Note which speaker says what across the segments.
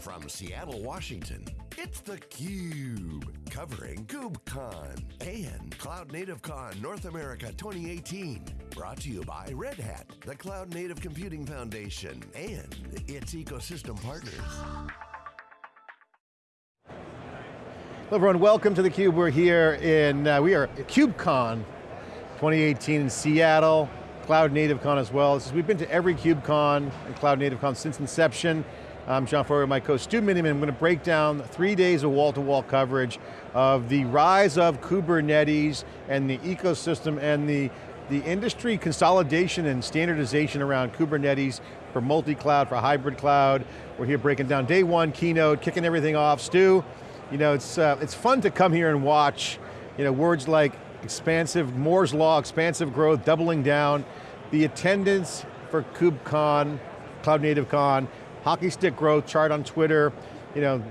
Speaker 1: From Seattle, Washington, it's theCUBE, covering KubeCon and Cloud Native Con North America 2018. Brought to you by Red Hat, the Cloud Native Computing Foundation, and its ecosystem partners.
Speaker 2: Hello everyone, welcome to theCUBE. We're here in, uh, we are at KubeCon 2018 in Seattle, Cloud Native Con as well. We've been to every KubeCon and Cloud Native Con since inception. I'm John Furrier, my co Stu Miniman. I'm going to break down three days of wall-to-wall -wall coverage of the rise of Kubernetes and the ecosystem and the, the industry consolidation and standardization around Kubernetes for multi-cloud, for hybrid cloud. We're here breaking down day one keynote, kicking everything off. Stu, you know, it's, uh, it's fun to come here and watch, you know, words like expansive, Moore's Law, expansive growth, doubling down. The attendance for KubeCon, Cloud Native Con, hockey stick growth chart on Twitter, you know,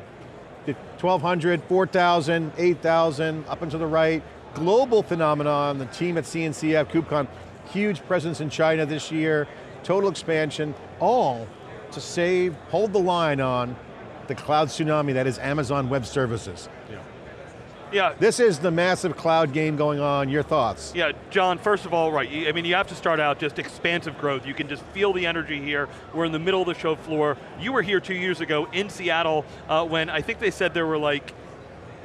Speaker 2: 1,200, 4,000, 8,000, up and to the right. Global phenomenon, the team at CNCF, KubeCon, huge presence in China this year, total expansion, all to save, hold the line on the cloud tsunami that is Amazon Web Services. Yeah. This is the massive cloud game going on, your thoughts?
Speaker 3: Yeah, John, first of all, right, I mean, you have to start out just expansive growth. You can just feel the energy here. We're in the middle of the show floor. You were here two years ago in Seattle uh, when I think they said there were like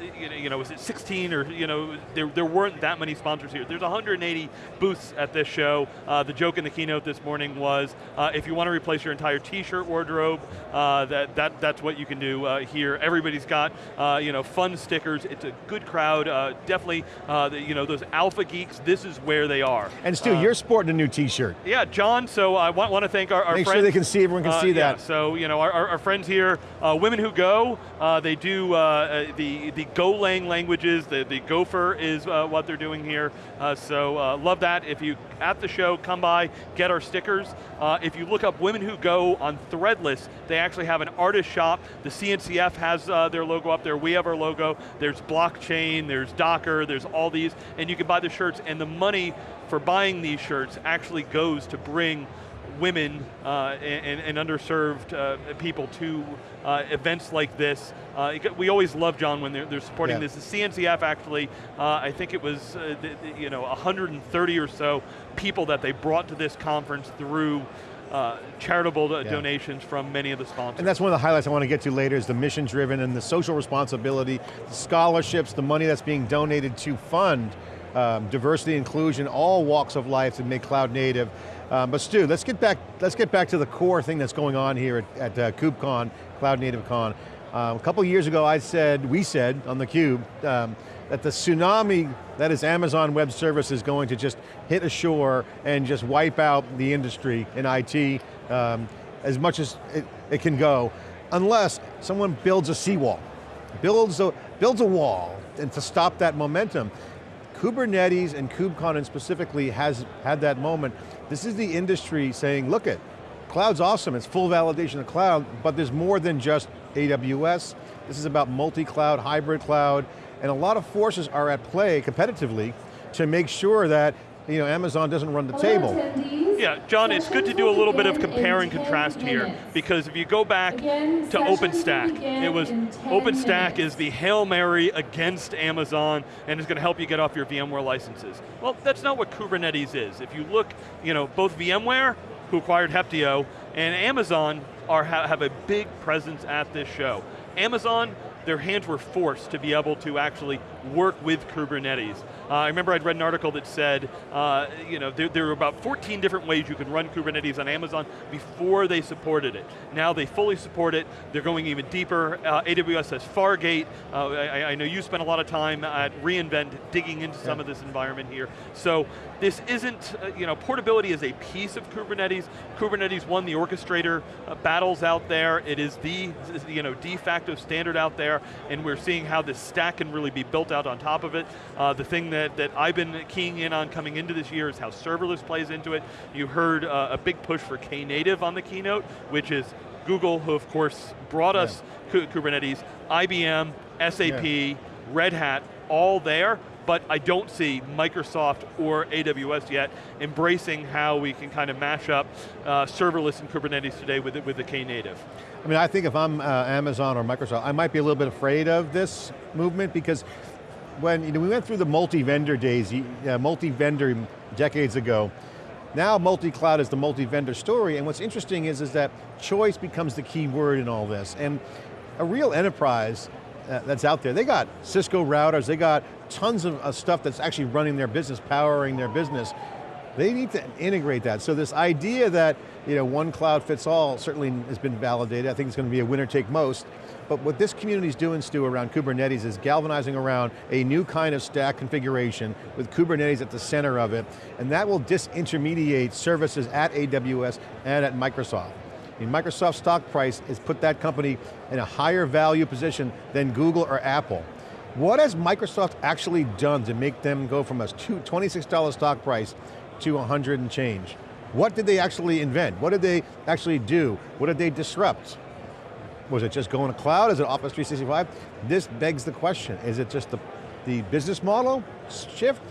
Speaker 3: you know, was it 16 or, you know, there, there weren't that many sponsors here. There's 180 booths at this show. Uh, the joke in the keynote this morning was, uh, if you want to replace your entire t-shirt wardrobe, uh, that, that, that's what you can do uh, here. Everybody's got, uh, you know, fun stickers. It's a good crowd. Uh, definitely, the, you know, those alpha geeks, this is where they are.
Speaker 2: And Stu, you're sporting a new t-shirt.
Speaker 3: Yeah, John, so I want, want to thank our, our
Speaker 2: Make
Speaker 3: friends.
Speaker 2: sure they can see, everyone can see that.
Speaker 3: Yeah, so, you know, our, our, friends here, Women Who Go, they do the, the Golang languages, the, the Gopher is uh, what they're doing here. Uh, so uh, love that. If you, at the show, come by, get our stickers. Uh, if you look up Women Who Go on Threadless, they actually have an artist shop. The CNCF has uh, their logo up there, we have our logo. There's blockchain, there's Docker, there's all these, and you can buy the shirts, and the money for buying these shirts actually goes to bring women uh, and, and, underserved uh, people to uh, events like this. Uh, we always love John when they're, they're supporting yeah. this. The CNCF actually, uh, I think it was the, the, you know 130 or so people that they brought to this conference through uh, charitable yeah. donations from many of the sponsors.
Speaker 2: And that's one of the highlights I want to get to later is the mission driven and the social responsibility, the scholarships, the money that's being donated to fund um, diversity, inclusion, all walks of life to make cloud native. Um, but Stu, let's get back. Let's get back to the core thing that's going on here at, at uh, KubeCon, Cloud Native Con. Um, a couple years ago, I said, we said on the Cube, um, that the tsunami that is Amazon Web Service is going to just hit ashore and just wipe out the industry in IT um, as much as it, it can go, unless someone builds a seawall, builds a, builds a wall and to stop that momentum. Kubernetes and KubeCon specifically has had that moment. This is the industry saying, look it, cloud's awesome, it's full validation of cloud, but there's more than just AWS. This is about multi-cloud, hybrid cloud, and a lot of forces are at play competitively to make sure that you know, Amazon doesn't run the table.
Speaker 3: Yeah, John, it's good to do a little bit of compare and contrast here, because if you go back to OpenStack, it was, OpenStack is the Hail Mary against Amazon, and is going to help you get off your VMware licenses. Well, that's not what Kubernetes is. If you look, you know, both VMware, who acquired Heptio, and Amazon are, have a big presence at this show. Amazon their hands were forced to be able to actually work with Kubernetes. Uh, I remember I'd read an article that said, uh, you know, there, there, were about 14 different ways you could run Kubernetes on Amazon before they supported it. Now they fully support it, they're going even deeper. Uh, AWS has Fargate. Uh, I, I, know you spent a lot of time at reInvent digging into yeah. some of this environment here. So this isn't, uh, you know, portability is a piece of Kubernetes. Kubernetes won the orchestrator uh, battles out there. It is the, you know, de facto standard out there, and we're seeing how this stack can really be built out on top of it. the thing that, that I've been keying in on coming into this year is how serverless plays into it. You heard uh, a big push for Knative on the keynote, which is Google, who of course brought us Kubernetes, IBM, SAP, yeah. Red Hat, all there. but I don't see Microsoft or AWS yet embracing how we can kind of mash up uh, serverless and Kubernetes today with, with the Knative.
Speaker 2: I mean, I think if I'm uh, Amazon or Microsoft, I might be a little bit afraid of this movement because when you know, we went through the multi-vendor days, uh, multi-vendor decades ago, now multi-cloud is the multi-vendor story, and what's interesting is, is that choice becomes the key word in all this. And a real enterprise uh, that's out there, they got Cisco routers, they got tons of uh, stuff that's actually running their business, powering their business. They need to integrate that. So this idea that you know, one cloud fits all certainly has been validated. I think it's going to be a winner take most. But what this community is doing, Stu, around Kubernetes is galvanizing around a new kind of stack configuration with Kubernetes at the center of it, and that will disintermediate services at AWS and at Microsoft. I mean, Microsoft's stock price has put that company in a higher value position than Google or Apple. What has Microsoft actually done to make them go from a $26 stock price to 100 and change? What did they actually invent? What did they actually do? What did they disrupt? Was it just going to cloud? Is it Office 365? This begs the question, is it just the, the business model shift?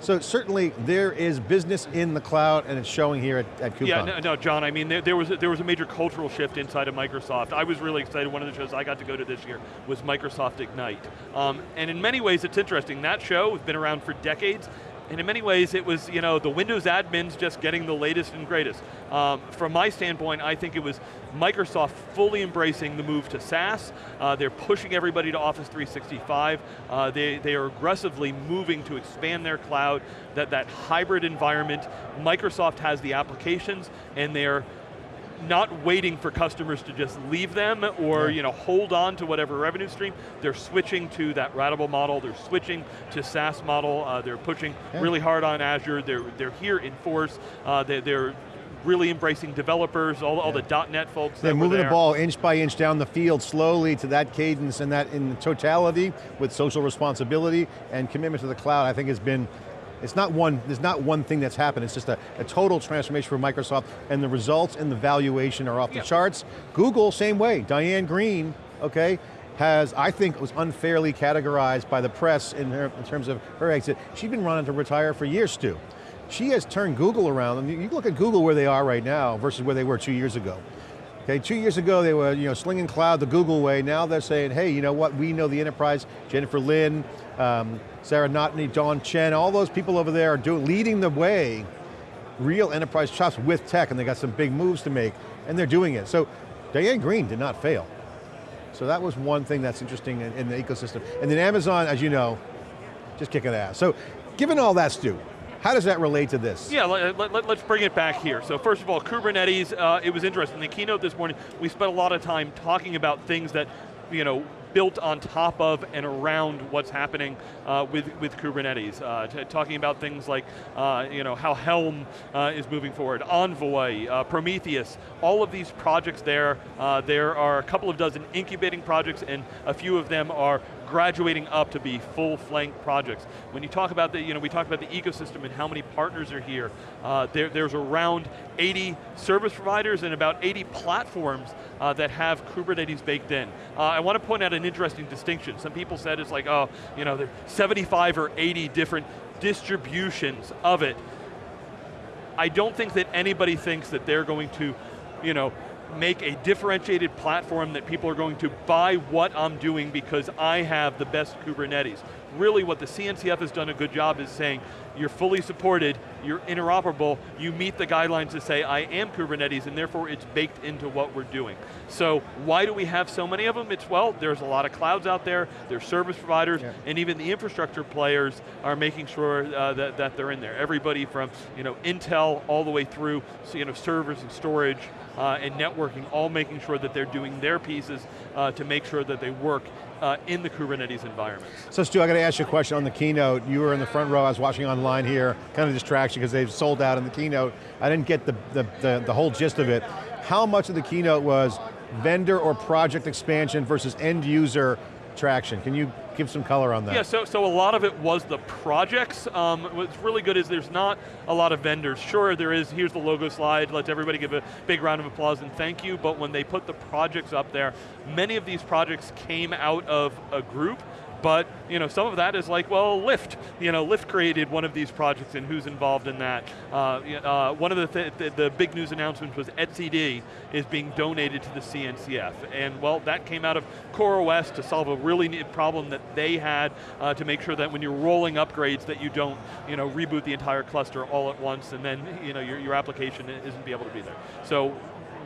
Speaker 2: So certainly there is business in the cloud and it's showing here at, at KubeCon.
Speaker 3: Yeah, no, no, John, I mean, there, there, was a, there was a major cultural shift inside of Microsoft. I was really excited, one of the shows I got to go to this year was Microsoft Ignite. Um, and in many ways it's interesting, that show has been around for decades, and in many ways it was you know, the Windows admins just getting the latest and greatest. Um, from my standpoint, I think it was Microsoft fully embracing the move to SaaS. Uh, they're pushing everybody to Office 365. Uh, they, they are aggressively moving to expand their cloud, that, that hybrid environment. Microsoft has the applications and they're not waiting for customers to just leave them or yeah. you know, hold on to whatever revenue stream. They're switching to that ratable model, they're switching to SaaS model, uh, they're pushing yeah. really hard on Azure, they're, they're here in force, uh, they, they're really embracing developers, all, all the .NET folks
Speaker 2: They're moving the ball inch by inch down the field slowly to that cadence and that in totality with social responsibility and commitment to the cloud I think has been it's not one, there's not one thing that's happened, it's just a, a total transformation for Microsoft and the results and the valuation are off the charts. Google, same way, Diane Greene, okay, has, I think, was unfairly categorized by the press in, her, in terms of her exit. She's been running to retire for years, Stu. She has turned Google around, and you look at Google where they are right now versus where they were two years ago. Okay, two years ago they were you know, slinging cloud the Google way, now they're saying, hey, you know what, we know the enterprise, Jennifer Lin, um, Sarah Novotny, Dawn Chen, all those people over there are doing, leading the way, real enterprise chops with tech, and they got some big moves to make, and they're doing it. So Diane Greene did not fail. So that was one thing that's interesting in, in the ecosystem. And then Amazon, as you know, just kicking ass. So given all that, Stu, how does that relate to this?
Speaker 3: Yeah, let, us let, bring it back here. So first of all, Kubernetes, uh, it was interesting. In the keynote this morning, we spent a lot of time talking about things that, you know, built on top of and around what's happening uh, with, with Kubernetes. Uh, talking about things like uh, you know, how Helm uh, is moving forward, Envoy, uh, Prometheus, all of these projects there. There are a couple of dozen incubating projects and a few of them are graduating up to be full flank projects. When you talk about the, you know, we talk about the ecosystem and how many partners are here, uh, there, there's around 80 service providers and about 80 platforms uh, that have Kubernetes baked in. Uh, I want to point out an interesting distinction. Some people said it's like, oh, you know, 75 or 80 different distributions of it. I don't think that anybody thinks that they're going to, you know, make a differentiated platform that people are going to buy what I'm doing because I have the best Kubernetes. Really what the CNCF has done a good job is saying, you're fully supported, you're interoperable, you meet the guidelines to say, I am Kubernetes, and therefore it's baked into what we're doing. So why do we have so many of them? It's, well, there's a lot of clouds out there, there's service providers, yeah. and even the infrastructure players are making sure uh, that, that they're in there. Everybody from you know, Intel all the way through you know, servers and storage, uh, and networking, all making sure that they're doing their pieces uh, to make sure that they work uh, in the Kubernetes environment.
Speaker 2: So Stu, I got to ask you a question on the keynote. You were in the front row, I was watching online here, kind of distraction because they've sold out in the keynote. I didn't get the, the, the, the whole gist of it. How much of the keynote was vendor or project expansion versus end user traction? Can you give some color on that.
Speaker 3: Yeah, so, so a lot of it was the projects. Um, what's really good is there's not a lot of vendors. Sure, there is, here's the logo slide, let's everybody give a big round of applause and thank you, but when they put the projects up there, many of these projects came out of a group but you know, some of that is like, well, Lyft. You know, Lyft created one of these projects and who's involved in that. Uh, uh, one of the, th the, the big news announcements was etcd is being donated to the CNCF. And well, that came out of CoreOS to solve a really neat problem that they had uh, to make sure that when you're rolling upgrades that you don't you know, reboot the entire cluster all at once and then you know, your, your application isn't be able to be there. So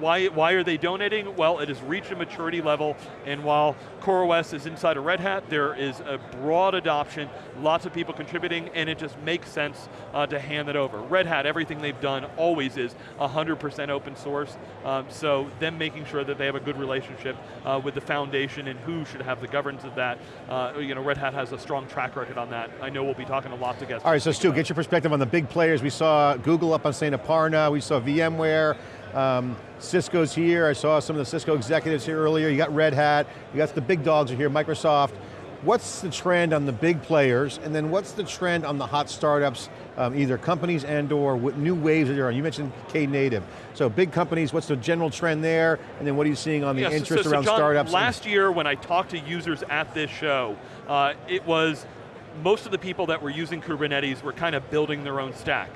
Speaker 3: why, why are they donating? Well, it has reached a maturity level, and while CoreOS is inside of Red Hat, there is a broad adoption, lots of people contributing, and it just makes sense uh, to hand it over. Red Hat, everything they've done always is 100% open source, um, so them making sure that they have a good relationship uh, with the foundation and who should have the governance of that. Uh, you know, Red Hat has a strong track record on that. I know we'll be talking a lot together.
Speaker 2: All right, so Stu, get your perspective on the big players. We saw Google up on St. Aparna, we saw VMware, um, Cisco's here, I saw some of the Cisco executives here earlier, you got Red Hat, you got the big dogs are here, Microsoft. What's the trend on the big players, and then what's the trend on the hot startups, um, either companies and or new waves that you're on? You mentioned Knative. So big companies, what's the general trend there, and then what are you seeing on the interest so, so, around
Speaker 3: John,
Speaker 2: startups?
Speaker 3: Last year when I talked to users at this show, uh, it was most of the people that were using Kubernetes were kind of building their own stack.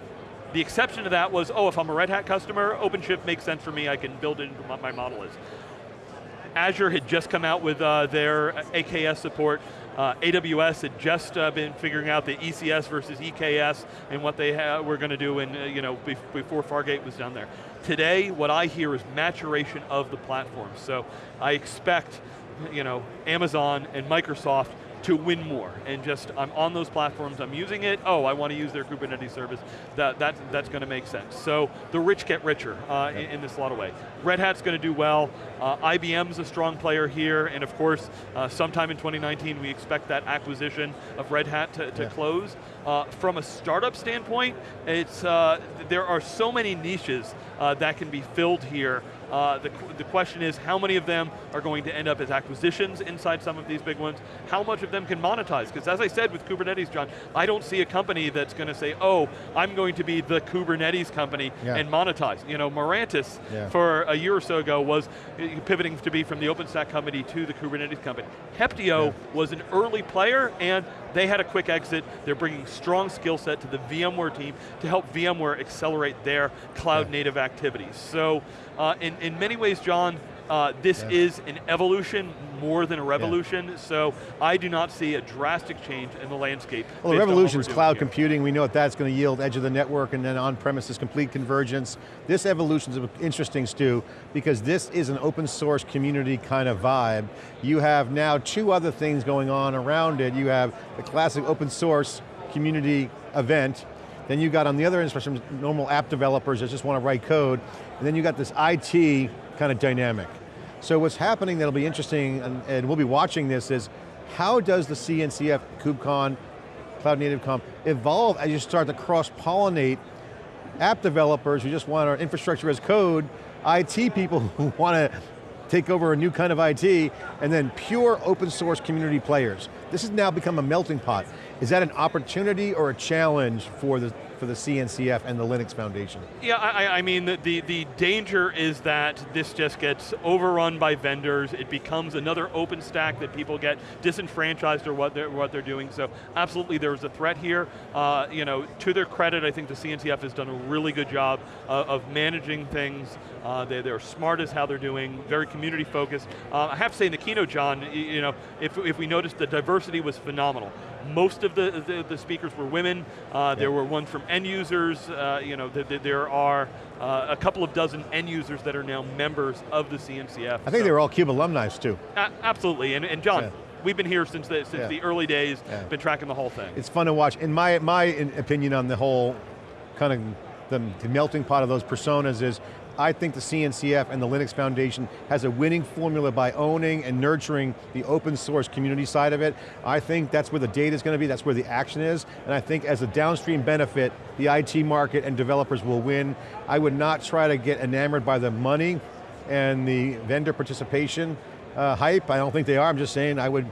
Speaker 3: The exception to that was, oh, if I'm a Red Hat customer, OpenShift makes sense for me, I can build it into what my model is. Azure had just come out with uh, their AKS support. Uh, AWS had just uh, been figuring out the ECS versus EKS and what they were going to do in, uh, you know, be before Fargate was done there. Today, what I hear is maturation of the platform. So I expect, you know, Amazon and Microsoft to win more. And just, I'm on those platforms, I'm using it, oh, I want to use their Kubernetes service, that, that, that's going to make sense. So the rich get richer uh, in, in, this lot of way. Red Hat's going to do well, uh, IBM's a strong player here, and of course, uh, sometime in 2019 we expect that acquisition of Red Hat to, to yeah. close. Uh, from a startup standpoint, it's, uh, there are so many niches uh, that can be filled here uh, the, the question is how many of them are going to end up as acquisitions inside some of these big ones? How much of them can monetize? Because as I said with Kubernetes, John, I don't see a company that's going to say, oh, I'm going to be the Kubernetes company yeah. and monetize. You know, Mirantis, yeah. for a year or so ago was uh, pivoting to be from the OpenStack company to the Kubernetes company. Heptio yeah. was an early player and they had a quick exit. They're bringing strong skill set to the VMware team to help VMware accelerate their cloud native activities. So uh, in, in many ways, John, uh, this yeah. is an evolution more than a revolution, yeah. so I do not see a drastic change in the landscape.
Speaker 2: Well, the revolution is cloud here. computing. We know what that's going to yield, edge of the network, and then on-premises complete convergence. This evolution is interesting, Stu, because this is an open source community kind of vibe. You have now two other things going on around it. You have the classic open source community event, then you got on the other end, some normal app developers that just want to write code, and then you got this IT kind of dynamic. So what's happening that'll be interesting, and, and we'll be watching this, is how does the CNCF, KubeCon, Cloud Native Con, evolve as you start to cross-pollinate app developers who just want our infrastructure as code, IT people who want to take over a new kind of IT, and then pure open source community players. This has now become a melting pot. Is that an opportunity or a challenge for the, for the CNCF and the Linux Foundation?
Speaker 3: Yeah, I, I mean, the, the, danger is that this just gets overrun by vendors, it becomes another OpenStack that people get disenfranchised or what they're, what they're doing, so absolutely there's a threat here. Uh, you know, to their credit, I think the CNCF has done a really good job uh, of managing things. Uh, they, they're smart as how they're doing, very community focused. Uh, I have to say in the keynote, John, you know, if, if we noticed the diversity was phenomenal. Most of the, the, the speakers were women. Uh, there were ones from end users. Uh, you know, the, the, there are uh, a couple of dozen end users that are now members of the CNCF.
Speaker 2: I think so. they were all CUBE alumni too.
Speaker 3: absolutely, and, and John, yeah. We've been here since the, since yeah. the early days, been tracking the whole thing.
Speaker 2: It's fun to watch. In my, my opinion on the whole kind of the, the melting pot of those personas is I think the CNCF and the Linux Foundation has a winning formula by owning and nurturing the open source community side of it. I think that's where the data is going to be, that's where the action is, and I think as a downstream benefit, the IT market and developers will win. I would not try to get enamored by the money and the vendor participation uh, hype. I don't think they are, I'm just saying I would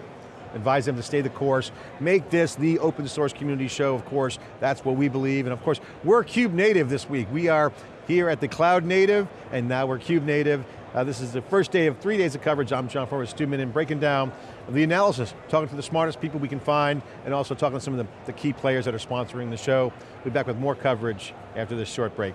Speaker 2: advise them to stay the course. Make this the open source community show, of course. That's what we believe, and of course, we're Cube Native this week. We are here at the Cloud Native, and now we're Cube Native, Uh, this is the first day of three days of coverage. I'm John Furrier, Stu Miniman, breaking down the analysis, talking to the smartest people we can find, and also talking to some of the, the key players that are sponsoring the show. We'll be back with more coverage after this short break.